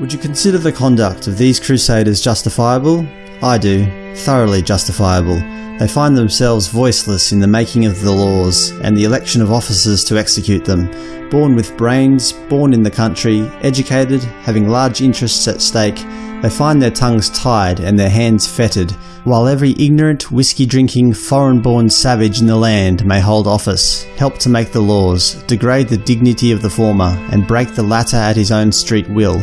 Would you consider the conduct of these crusaders justifiable? I do. Thoroughly justifiable. They find themselves voiceless in the making of the laws and the election of officers to execute them. Born with brains, born in the country, educated, having large interests at stake, they find their tongues tied and their hands fettered, while every ignorant, whiskey-drinking, foreign-born savage in the land may hold office, help to make the laws, degrade the dignity of the former, and break the latter at his own street will.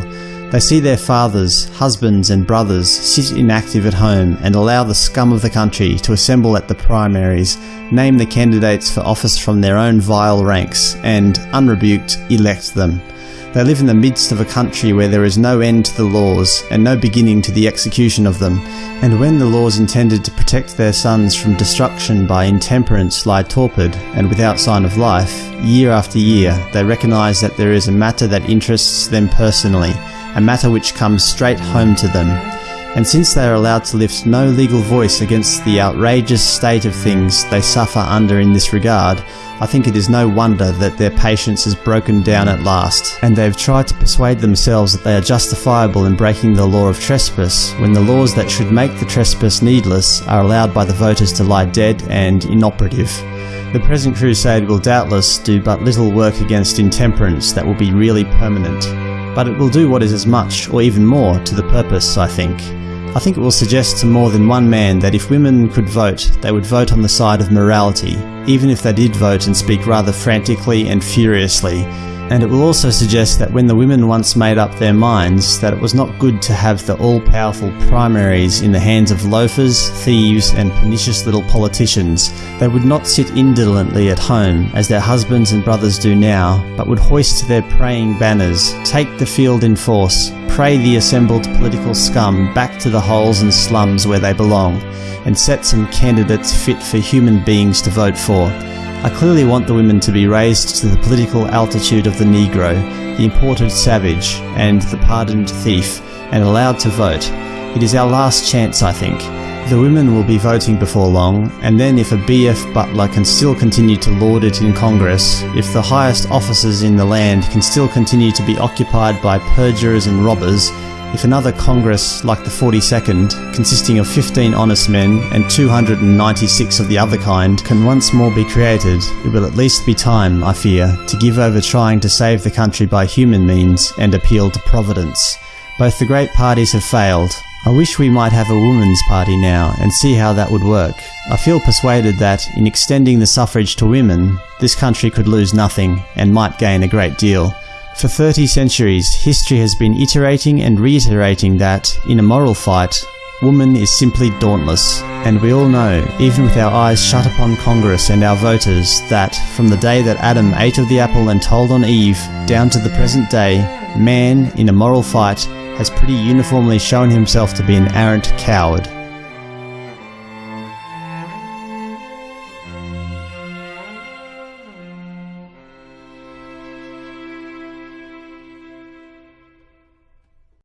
They see their fathers, husbands and brothers sit inactive at home and allow the scum of the country to assemble at the primaries, name the candidates for office from their own vile ranks, and, unrebuked, elect them. They live in the midst of a country where there is no end to the laws and no beginning to the execution of them, and when the laws intended to protect their sons from destruction by intemperance lie torpid and without sign of life, year after year they recognise that there is a matter that interests them personally, a matter which comes straight home to them. And since they are allowed to lift no legal voice against the outrageous state of things they suffer under in this regard, I think it is no wonder that their patience is broken down at last, and they have tried to persuade themselves that they are justifiable in breaking the law of trespass, when the laws that should make the trespass needless are allowed by the voters to lie dead and inoperative. The present crusade will doubtless do but little work against intemperance that will be really permanent but it will do what is as much, or even more, to the purpose, I think. I think it will suggest to more than one man that if women could vote, they would vote on the side of morality, even if they did vote and speak rather frantically and furiously, and it will also suggest that when the women once made up their minds that it was not good to have the all-powerful primaries in the hands of loafers, thieves and pernicious little politicians, they would not sit indolently at home as their husbands and brothers do now, but would hoist their praying banners, take the field in force, pray the assembled political scum back to the holes and slums where they belong, and set some candidates fit for human beings to vote for, I clearly want the women to be raised to the political altitude of the Negro, the imported savage, and the pardoned thief, and allowed to vote. It is our last chance, I think. The women will be voting before long, and then if a BF Butler can still continue to lord it in Congress, if the highest offices in the land can still continue to be occupied by perjurers and robbers, if another Congress like the 42nd, consisting of 15 honest men and 296 of the other kind, can once more be created, it will at least be time, I fear, to give over trying to save the country by human means and appeal to Providence. Both the great parties have failed. I wish we might have a woman's party now and see how that would work. I feel persuaded that, in extending the suffrage to women, this country could lose nothing and might gain a great deal. For 30 centuries, history has been iterating and reiterating that, in a moral fight, woman is simply dauntless. And we all know, even with our eyes shut upon Congress and our voters, that, from the day that Adam ate of the apple and told on Eve, down to the present day, man, in a moral fight, has pretty uniformly shown himself to be an arrant coward.